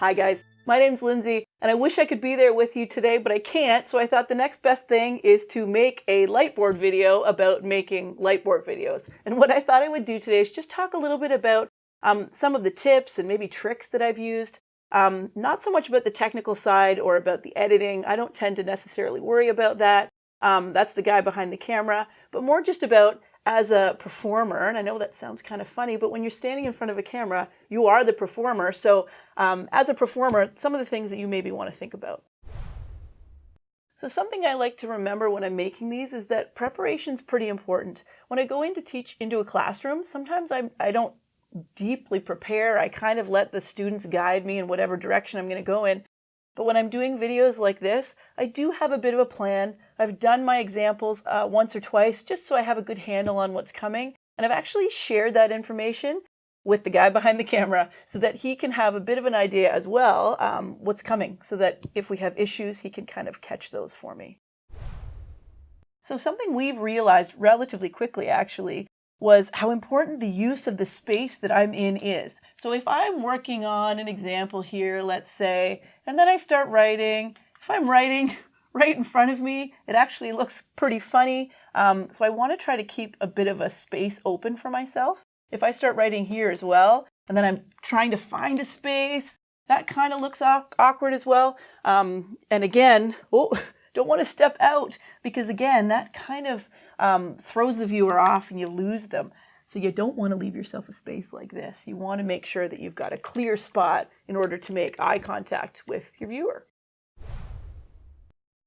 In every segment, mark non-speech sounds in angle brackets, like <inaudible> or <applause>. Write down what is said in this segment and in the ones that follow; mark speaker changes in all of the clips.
Speaker 1: Hi guys, my name's Lindsay and I wish I could be there with you today, but I can't. So I thought the next best thing is to make a lightboard video about making lightboard videos. And what I thought I would do today is just talk a little bit about um, some of the tips and maybe tricks that I've used. Um, not so much about the technical side or about the editing. I don't tend to necessarily worry about that. Um, that's the guy behind the camera, but more just about as a performer, and I know that sounds kind of funny, but when you're standing in front of a camera, you are the performer. So um, as a performer, some of the things that you maybe want to think about. So something I like to remember when I'm making these is that preparation is pretty important. When I go in to teach into a classroom, sometimes I, I don't deeply prepare. I kind of let the students guide me in whatever direction I'm going to go in. But when I'm doing videos like this, I do have a bit of a plan. I've done my examples uh, once or twice just so I have a good handle on what's coming. And I've actually shared that information with the guy behind the camera so that he can have a bit of an idea as well um, what's coming so that if we have issues, he can kind of catch those for me. So something we've realized relatively quickly actually was how important the use of the space that I'm in is. So if I'm working on an example here, let's say, and then I start writing, if I'm writing <laughs> right in front of me, it actually looks pretty funny. Um, so I want to try to keep a bit of a space open for myself. If I start writing here as well, and then I'm trying to find a space, that kind of looks awkward as well. Um, and again, <laughs> oh, don't want to step out because again, that kind of um, throws the viewer off and you lose them. So you don't want to leave yourself a space like this. You want to make sure that you've got a clear spot in order to make eye contact with your viewer.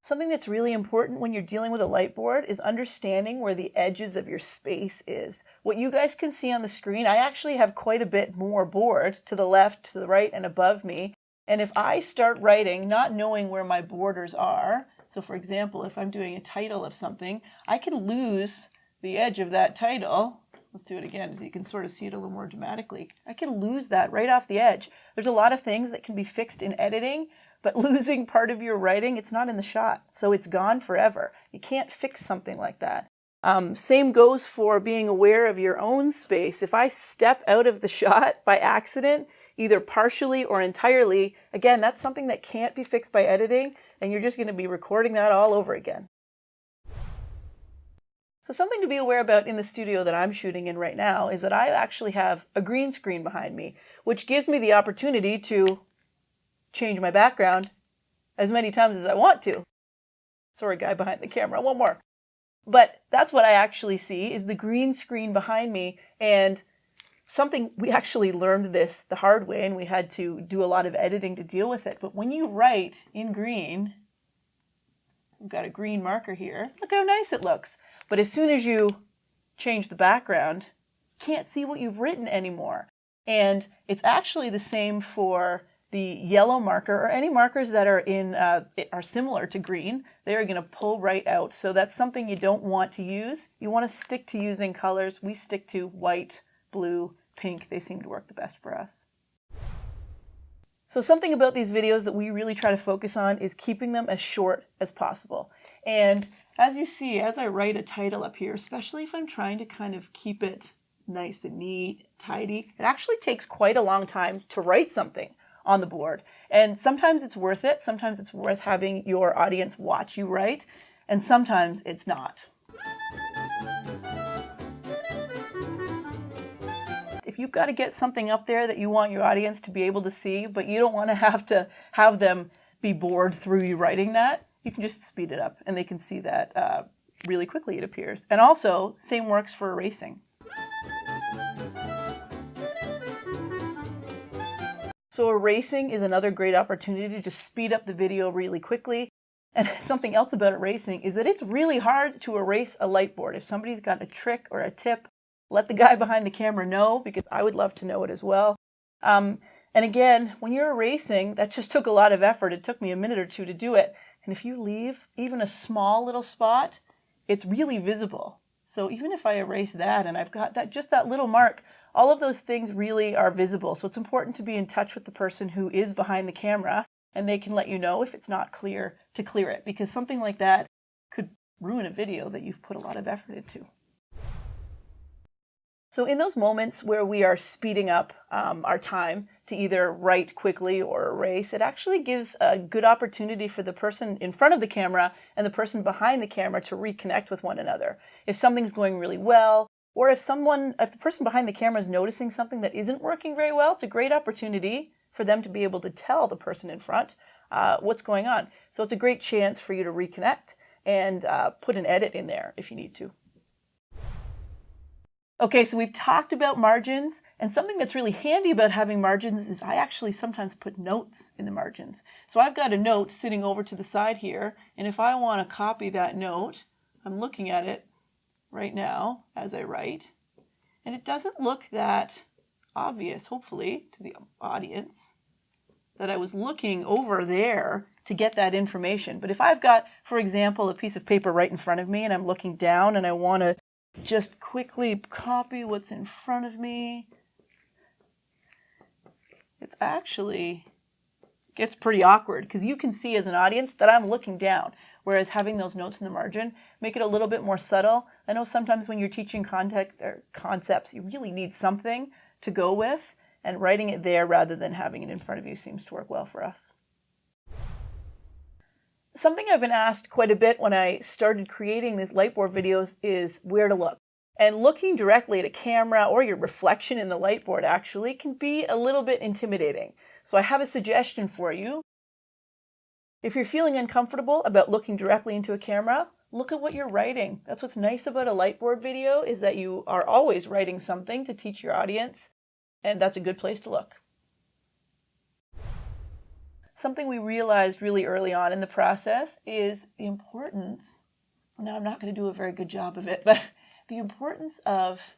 Speaker 1: Something that's really important when you're dealing with a light board is understanding where the edges of your space is. What you guys can see on the screen, I actually have quite a bit more board to the left, to the right, and above me. And if I start writing not knowing where my borders are, so for example, if I'm doing a title of something, I can lose the edge of that title. Let's do it again so you can sort of see it a little more dramatically. I can lose that right off the edge. There's a lot of things that can be fixed in editing, but <laughs> losing part of your writing, it's not in the shot. So it's gone forever. You can't fix something like that. Um, same goes for being aware of your own space. If I step out of the <laughs> shot by accident, either partially or entirely, again, that's something that can't be fixed by editing, and you're just going to be recording that all over again. So something to be aware about in the studio that I'm shooting in right now is that I actually have a green screen behind me, which gives me the opportunity to change my background as many times as I want to. Sorry, guy behind the camera, one more. But that's what I actually see is the green screen behind me and something we actually learned this the hard way and we had to do a lot of editing to deal with it. But when you write in green, we've got a green marker here. Look how nice it looks. But as soon as you change the background, can't see what you've written anymore. And it's actually the same for the yellow marker or any markers that are in uh, are similar to green. They are going to pull right out. So that's something you don't want to use. You want to stick to using colors. We stick to white, blue, pink, they seem to work the best for us. So something about these videos that we really try to focus on is keeping them as short as possible. And as you see, as I write a title up here, especially if I'm trying to kind of keep it nice and neat, tidy, it actually takes quite a long time to write something on the board. And sometimes it's worth it. Sometimes it's worth having your audience watch you write, and sometimes it's not. If you've got to get something up there that you want your audience to be able to see, but you don't want to <laughs> have to have them be bored through you writing that, you can just speed it up and they can see that uh, really quickly, it appears. And also, same works for erasing. So erasing is another great opportunity to just speed up the video really quickly. And <laughs> something else about erasing is that it's really hard to erase a light board. If somebody's got a trick or a tip let the guy behind the camera know because I would love to know it as well. Um, and again, when you're erasing, that just took a lot of effort. It took me a minute or two to do it. And if you leave even a small little spot, it's really visible. So even if I erase that and I've got that just that little mark, all of those things really are visible. So it's important to be in touch with the person who is behind the camera and they can let you know if it's not clear to clear it because something like that could ruin a video that you've put a lot of effort into. So in those moments where we are speeding up um, our time to either write quickly or erase, it actually gives a good opportunity for the person in front of the camera and the person behind the camera to reconnect with one another. If something's going really well, or if someone, if the person behind the camera is noticing something that isn't working very well, it's a great opportunity for them to be able to tell the person in front uh, what's going on. So it's a great chance for you to reconnect and uh, put an edit in there if you need to. Okay, so we've talked about margins, and something that's really handy about having margins is I actually sometimes put notes in the margins. So I've got a note sitting over to the side here, and if I want to copy that note, I'm looking at it right now as I write, and it doesn't look that obvious, hopefully, to the audience, that I was looking over there to get that information. But if I've got, for example, a piece of paper right in front of me and I'm looking down and I want to just quickly copy what's in front of me. It's actually gets pretty awkward because you can see as an audience that I'm looking down, whereas having those notes in the margin make it a little bit more subtle. I know sometimes when you're teaching context or concepts, you really need something to go with, and writing it there rather than having it in front of you seems to work well for us. Something I've been asked quite a bit when I started creating these Lightboard videos is where to look. And looking directly at a camera or your reflection in the Lightboard actually can be a little bit intimidating. So I have a suggestion for you. If you're feeling uncomfortable about looking directly into a camera, look at what you're writing. That's what's nice about a Lightboard video is that you are always writing something to teach your audience, and that's a good place to look. Something we realized really early on in the process is the importance, now I'm not going to do a very good job of it, but <laughs> the importance of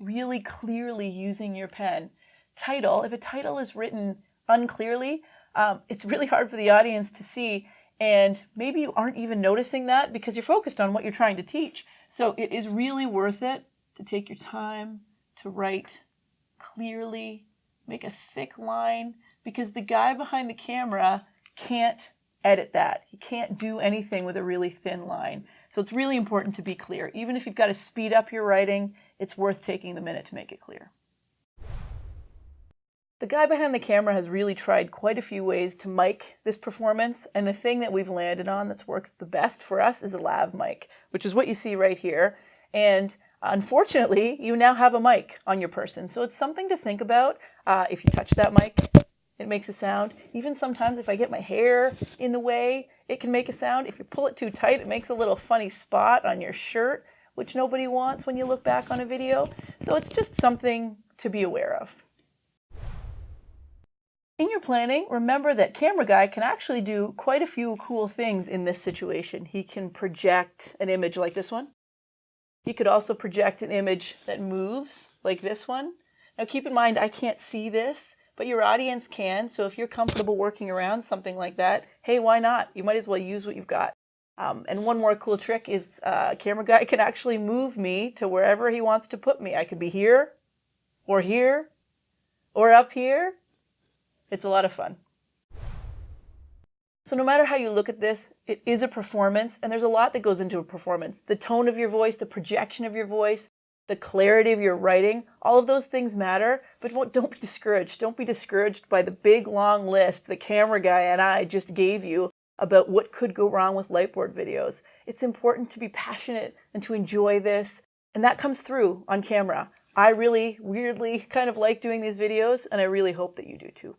Speaker 1: really clearly using your pen. Title, if a title is written unclearly, um, it's really hard for the audience to see and maybe you aren't even noticing that because you're focused on what you're trying to teach. So it is really worth it to take your time to write clearly, make a thick line, because the guy behind the camera can't edit that. He can't do anything with a really thin line. So it's really important to be clear. Even if you've got to speed up your writing, it's worth taking the minute to make it clear. The guy behind the camera has really tried quite a few ways to mic this performance, and the thing that we've landed on that works the best for us is a lav mic, which is what you see right here. And unfortunately, you now have a mic on your person, so it's something to think about. Uh, if you touch that mic, it makes a sound. Even sometimes if I get my hair in the way, it can make a sound. If you pull it too tight, it makes a little funny spot on your shirt, which nobody wants when you look back on a video. So it's just something to be aware of. In your planning, remember that Camera Guy can actually do quite a few cool things in this situation. He can project an image like this one. He could also project an image that moves like this one. Now keep in mind, I can't see this, but your audience can. So if you're comfortable working around something like that, hey, why not? You might as well use what you've got. Um, and one more cool trick is uh, camera guy <laughs> can actually move me to wherever he wants to put me. I could be here or here or up here. It's a lot of fun. So no matter how you look at this, it is a performance and there's a lot that goes into a performance. The tone of your voice, the projection of your voice, the clarity of your writing, all of those things matter, but don't be discouraged. Don't be discouraged by the big long list the camera guy and I just gave you about what could go wrong with Lightboard videos. It's important to be passionate and to enjoy this, and that comes through on camera. I really weirdly kind of like doing these videos, and I really hope that you do too.